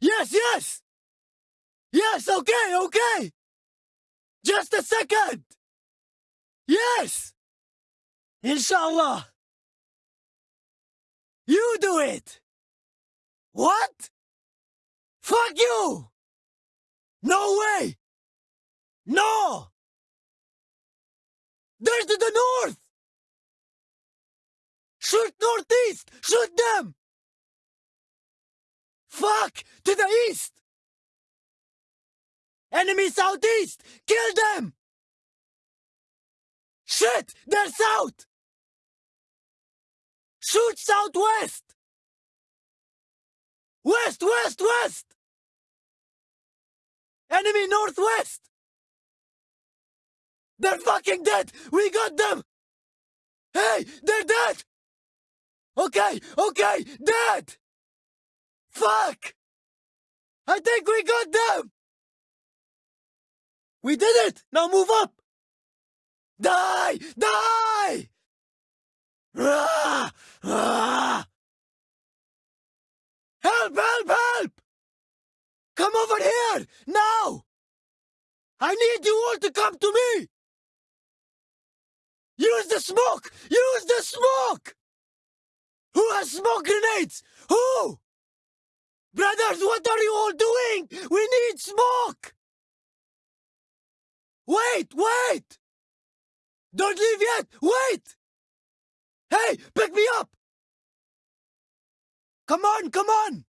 Yes, yes! Yes, okay, okay! Just a second! Yes! Inshallah! You do it! What? Fuck you! No way! No! They're to the north! Shoot northeast! Shoot them! Fuck! To the east! Enemy southeast! Kill them! Shit! They're south! Shoot southwest! West, west, west! Enemy northwest! They're fucking dead! We got them! Hey, they're dead! Okay, okay, dead! Fuck! I think we got them! We did it! Now move up! Die! Die! Ah! Ah! Help! Help! Help! Come over here! Now! I need you all to come to me! Use the smoke! Use the smoke! Who has smoke grenades? Who? Brothers, what are you all doing? We need smoke! Wait, wait! Don't leave yet! Wait! Hey, pick me up! Come on, come on!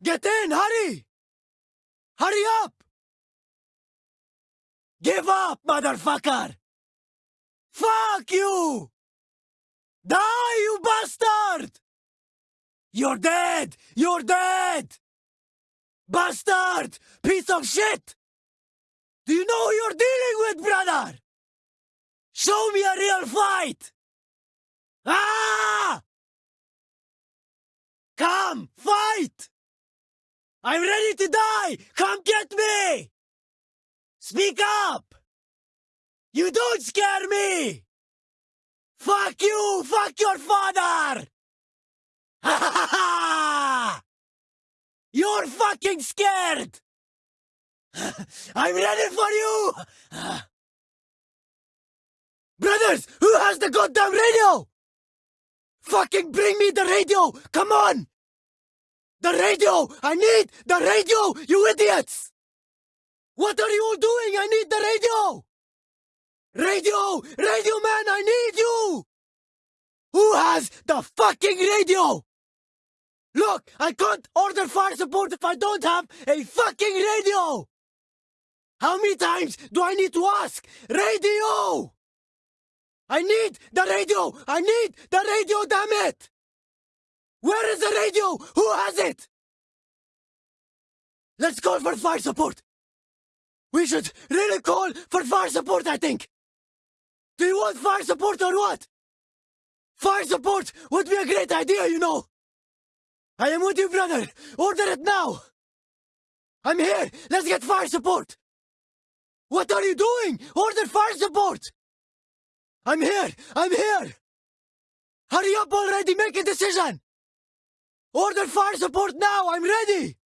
Get in, hurry! Hurry up! Give up, motherfucker! Fuck you! Die, you bastard! You're dead! You're dead! Bastard! Piece of shit! Do you know who you're dealing with, brother? Show me a real fight! Ah! Come, fight! I'm ready to die! Come get me! Speak up! You don't scare me! Fuck you! Fuck your father! Ha ha ha! You're fucking scared! I'm ready for you! Brothers, who has the goddamn radio? Fucking bring me the radio! Come on! The radio! I need the radio, you idiots! What are you all doing? I need the radio! Radio! Radio man, I need you! Who has the fucking radio? Look, I can't order fire support if I don't have a fucking radio! How many times do I need to ask? Radio! I need the radio! I need the radio, damn it! Where is the radio? Who has it? Let's call for fire support! We should really call for fire support, I think! Do you want fire support or what? Fire support would be a great idea, you know! I am with you, brother! Order it now! I'm here! Let's get fire support! What are you doing? Order fire support! I'm here! I'm here! Hurry up already! Make a decision! Order fire support now! I'm ready!